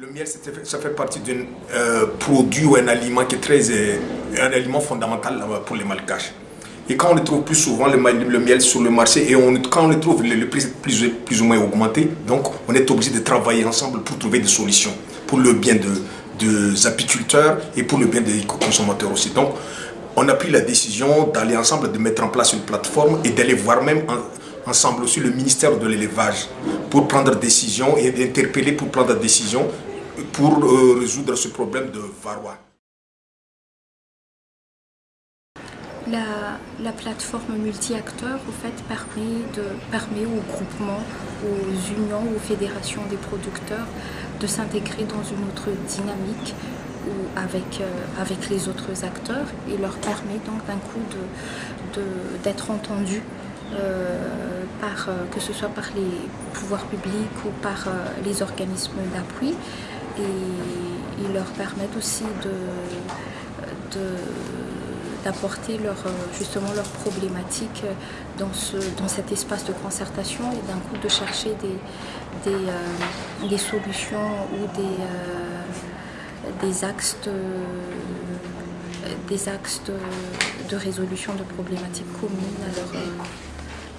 Le miel, ça fait partie d'un euh, produit ou un aliment qui est très, euh, un aliment fondamental pour les malgaches. Et quand on le trouve plus souvent, le, miel sur le marché, et quand on le trouve, le, prix est plus, plus, ou moins augmenté, donc on est obligé de travailler ensemble pour trouver des solutions pour le bien de, des apiculteurs et pour le bien des consommateurs aussi. Donc, on a pris la décision d'aller ensemble, de mettre en place une plateforme et d'aller voir même ensemble aussi le ministère de l'élevage pour prendre décision et d'interpeller pour prendre décision pour euh, résoudre ce problème de varroa. La, la, plateforme multi-acteurs fait, permet, permet aux groupements, aux unions, aux fédérations des producteurs de s'intégrer dans une autre dynamique ou avec, euh, avec les autres acteurs et leur permet donc d'un coup d'être de, entendus euh, que ce soit par les pouvoirs publics ou par les organismes d'appui. Et ils leur permettent aussi d'apporter leur, justement leurs problématiques dans, ce, dans cet espace de concertation et d'un coup de chercher des, des, solutions ou des, des axes de, des axes de, résolution de problématiques communes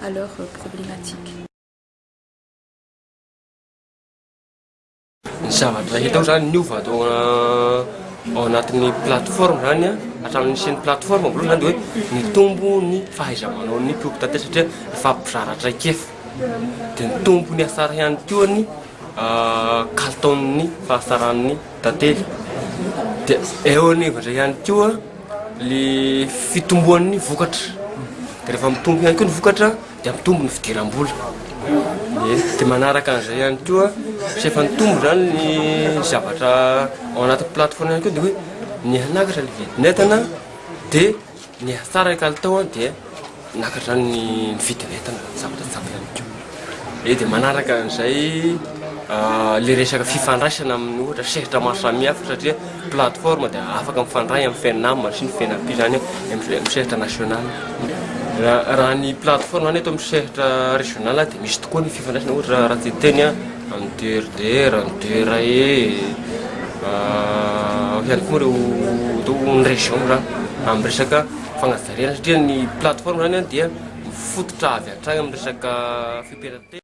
à leurs problématiques ny zavatra hitao zany niova atao euh, ao anatin'ny plateforme zany ah, a atramin'ny sen'ny plateforme voaloha zany de hoe nitombo ny fahaizamanao ny mpiompo satria efa mpizaratraikefa de ny tombo ny asara ihany koany euh, kalitaon'ny fahasaran'ny tantely. De eo anivandray ihany koa le fitomboan'ny vokatra. de rehefa mitombo ihany koa ny vokatra de mitombo ny fidiram-bola. De manaraka an'izay ihany koa. Sefa ny tombo zany ny zavatra ao anaty plateforme ihany koa de hoe ny anakatra le vidinentana de ny hatsara i kalitao a de nakatra zany ny mividinentana zavatra tsapa ihany koa. E de manaraka an'izay ah, le resaka fifandraisana amin'ny ohatra sehitra maro samihafa satria plateforme de afaka mifandray amin'ny fiainama sy ny fiainam-pi zany ami'sehitra national raha ny plateforme any eto amin'ny sehitra régional ah, dia misy tokoa ny fifandraisana ohatra raha a amin'ny drdr amin'ny drae ihany koa reo ny région zany amin'ny resaka fagnajarena satria ny plateforme zany a dia mifototra avy antragny amin'ny resaka fipirate